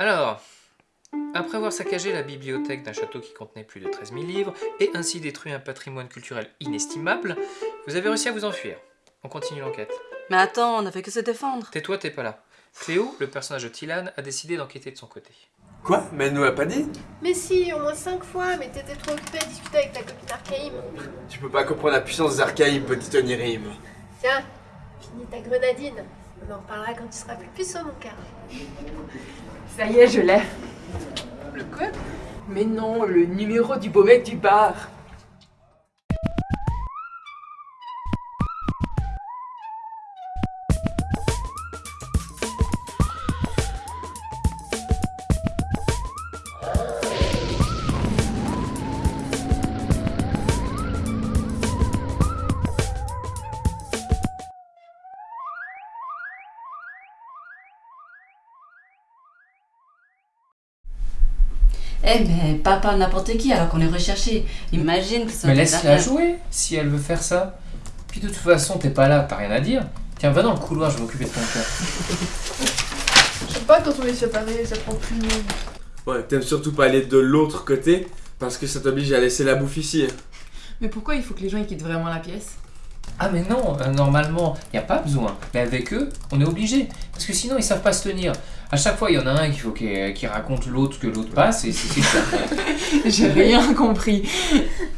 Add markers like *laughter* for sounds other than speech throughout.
Alors, après avoir saccagé la bibliothèque d'un château qui contenait plus de 13 000 livres et ainsi détruit un patrimoine culturel inestimable, vous avez réussi à vous enfuir. On continue l'enquête. Mais attends, on n'a fait que se défendre. Tais-toi, t'es pas là. Cléo, le personnage de Tilan, a décidé d'enquêter de son côté. Quoi? Mais elle nous l'a pas dit? Mais si, au moins 5 fois, mais t'étais trop occupée à discuter avec ta copine Archaïm. Tu peux pas comprendre la puissance des archaïmes, petit Onirim. Tiens, finis ta grenadine. On en reparlera quand tu seras plus puissant, mon cœur. Ça y est, je l'ai. Le quoi Mais non, le numéro du beau mec du bar. Eh mais pas par n'importe qui alors qu'on est recherché. Imagine que ça Mais laisse-la jouer, si elle veut faire ça. Puis de toute façon, t'es pas là, t'as rien à dire. Tiens, va dans le couloir, je vais m'occuper de ton cœur. *laughs* Je sais pas, quand on est séparés, ça prend plus de monde. Ouais, t'aimes surtout pas aller de l'autre côté parce que ça t'oblige à laisser la bouffe ici. Mais pourquoi il faut que les gens ils quittent vraiment la pièce? Ah mais non, euh, normalement, il a pas besoin. Mais avec eux, on est obligé. Parce que sinon, ils savent pas se tenir. À chaque fois, il y en a un faut qu'il raconte l'autre que l'autre passe, et c'est ça. *laughs* J'ai rien compris.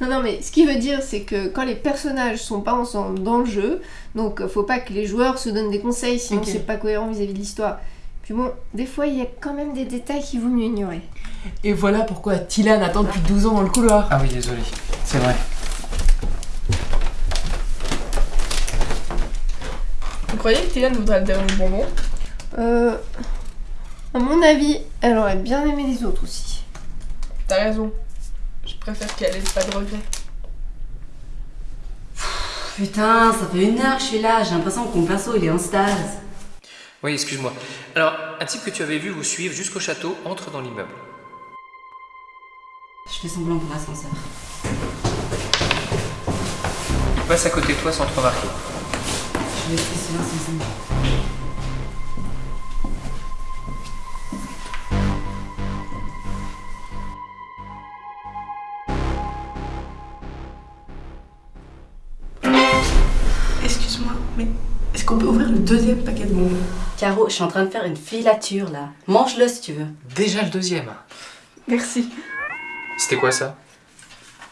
Non, non, mais ce qu'il veut dire, c'est que quand les personnages sont pas ensemble dans le jeu, donc euh, faut pas que les joueurs se donnent des conseils, sinon c'est pas cohérent vis-à-vis de l'histoire. Puis bon, des fois, il y a quand même des détails qu'il vaut mieux ignorer. Et voilà pourquoi Tilan attend depuis 12 ans dans le couloir. Ah oui, désolé. C'est vrai. Vous croyez que Tilan voudrait le dernier bonbon? Euh. À mon avis, elle aurait bien aimé les autres aussi. T'as raison. Je préfère qu'elle ait pas de regrets. Putain, ça fait une heure que je suis là, j'ai l'impression que mon perso il est en stase. Oui, excuse-moi. Alors, un type que tu avais vu vous suivre jusqu'au château entre dans l'immeuble. Je fais semblant pour l'ascenseur. Il passe à côté de toi sans te remarquer. Je vais rester silence est-ce qu'on peut ouvrir le deuxième paquet de bonbons? Caro, je suis en train de faire une filature là. Mange-le si tu veux. Déjà le deuxième. Merci. C'était quoi ça?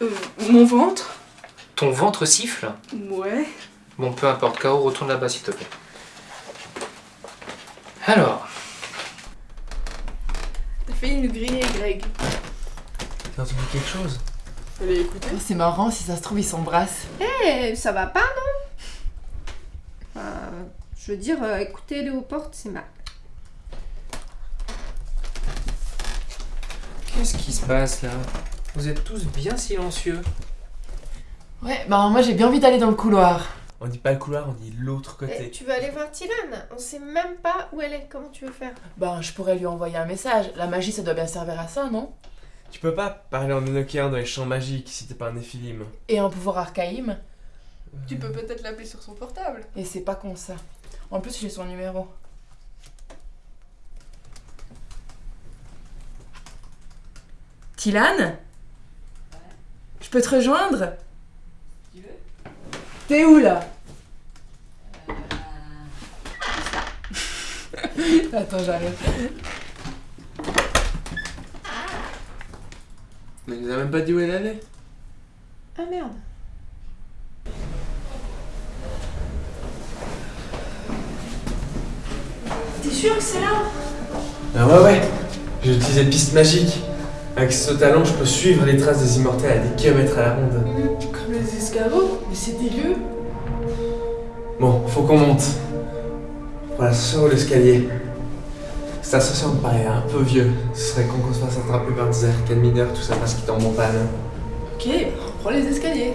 Euh, mon ventre Ton ventre siffle? Ouais. Bon, peu importe, K.O., retourne là-bas s'il te plaît. Alors, T'as failli nous griller, Greg. T'as entendu quelque chose? Fallait écouter. Oh, c'est marrant, si ça se trouve ils s'embrassent. Eh, ça va pas, non? Je veux dire, euh, écouter les portes, c'est mal. qu'est-ce qui se passe là? Vous êtes tous bien silencieux. Ouais, bah moi j'ai bien envie d'aller dans le couloir. On dit pas le couloir, on dit l'autre Eh, côté. tu veux aller voir Tilan? On sait même pas où elle est. Comment tu veux faire? Ben, je pourrais lui envoyer un message. La magie, ça doit bien servir à ça, non? Tu peux pas parler en Enochian dans les champs magiques si t'es pas un Néphilim. Et un pouvoir archaïme. Tu peux peut-être l'appeler sur son portable. Et c'est pas con ça. En plus, j'ai son numéro. Tilan Je peux te rejoindre T'es où là *laughs* Attends, j'arrive. Mais elle nous a même pas dit où elle allait. Ah merde. T'es sûr que c'est là Ah ouais, ouais. J'ai utilisé piste magique. Avec ce talent, je peux suivre les traces des immortels à des kilomètres à la ronde. Comme les escargots Mais c'est dégueu. Bon, faut qu'on monte. L'ascenseur ou l'escalier Cet ascenseur me paraît un peu vieux. Ce serait con qu'on se fasse attraper par des arcades mineurs, tout ça parce qu'il tombe en panne. Ok, on prend les escaliers.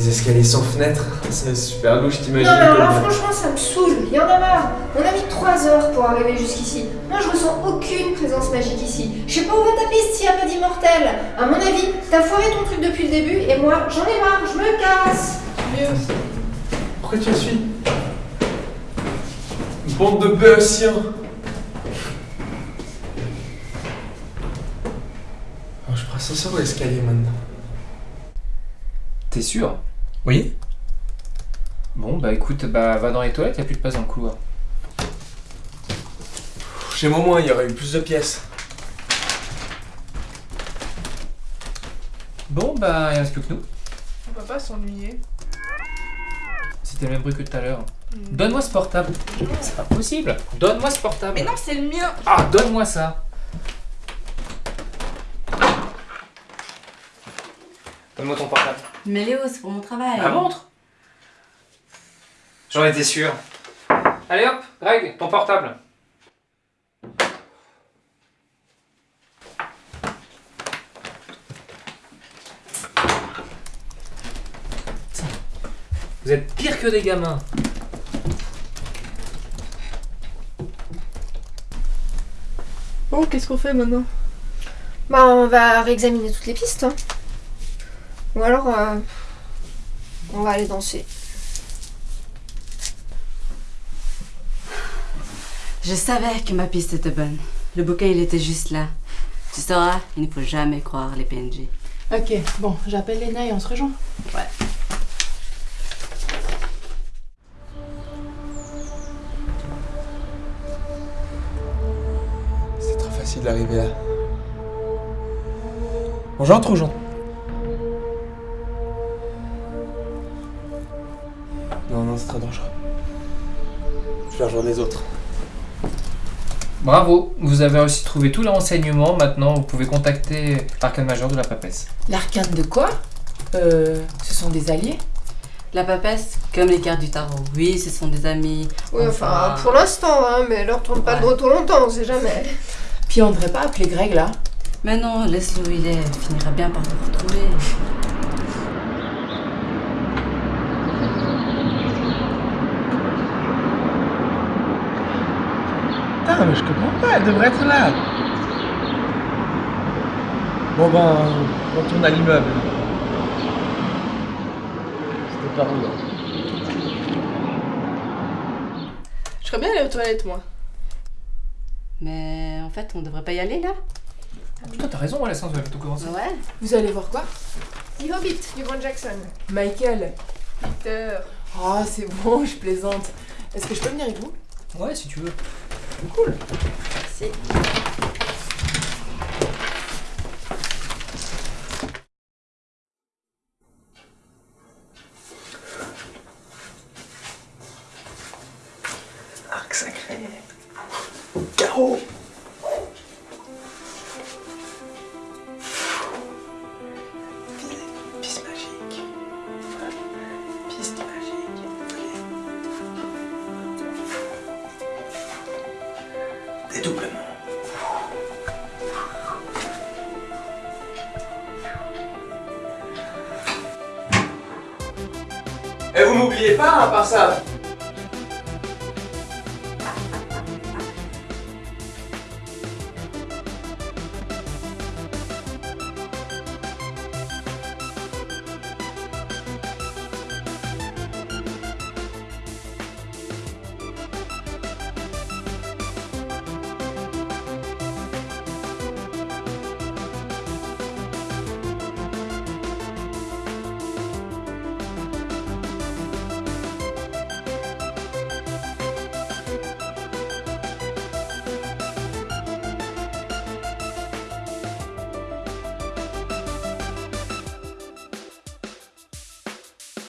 Des escaliers sans fenêtre, c'est super louche, t'imagines Non, mais alors là, franchement, ça me saoule. Il y en a marre. On a mis 3 heures pour arriver jusqu'ici. Moi, je ressens aucune présence magique ici. Je sais pas où va ta piste s'il y a pas d'immortel. À mon avis, t'as foiré ton truc depuis le début et moi, j'en ai marre. Je me casse. Mieux. Pourquoi tu me suis Bande de béotiens L'ascenseur ou l'escalier maintenant T'es sûr? Oui. Bon, bah écoute, bah va dans les toilettes, y a plus de place dans le couloir. Chez Momo, il y aurait eu plus de pièces. Bon, bah il reste plus que nous. On va pas s'ennuyer. C'était le même bruit que tout à l'heure. Hmm. Donne-moi ce portable. C'est pas possible. Donne-moi ce portable. Mais non, c'est le mien Ah, donne-moi ça. Donne-moi ton portable. Mais Léo, c'est pour mon travail. La montre J'en étais sûr. Allez hop, Greg, ton portable. Vous êtes pire que des gamins. Bon, qu'est-ce qu'on fait maintenant? Bah, on va réexaminer toutes les pistes. hein. Ou alors, euh, on va aller danser. Je savais que ma piste était bonne. Le bouquin, il était juste là. Tu sauras, il ne faut jamais croire les PNJ. Ok, bon, j'appelle Léna et on se rejoint. C'est trop facile d'arriver là. J'entre ou j'entre Non, non, c'est très dangereux. Je vais rejoindre les autres. Bravo, vous avez aussi trouvé tous les renseignements. Maintenant, vous pouvez contacter l'arcane majeur de la papesse. L'arcane de quoi? Euh. Ce sont des alliés? La papesse, comme les cartes du tarot. Oui, ce sont des amis. Oui, enfin, pour l'instant, hein, mais leur tourne pas de retour longtemps, on sait jamais. Puis on devrait pas appeler Greg là Mais non, laisse-le où il est. Il finira bien par te retrouver. Putain, mais je comprends pas, elle devrait être là. Bon ben, on retourne à l'immeuble. C'était par où là Je serais bien aller aux toilettes, moi. Mais en fait, on devrait pas y aller là Putain, t'as raison, Alessandre, va tout commencer. Ouais. Vous allez voir quoi? The Hobbit, du Grand Jackson. Michael Peter. Oh, c'est bon, je plaisante. Est-ce que je peux venir avec vous? Ouais, si tu veux. Merci. Arc sacré. Carreau. Et vous m'oubliez pas, à part ça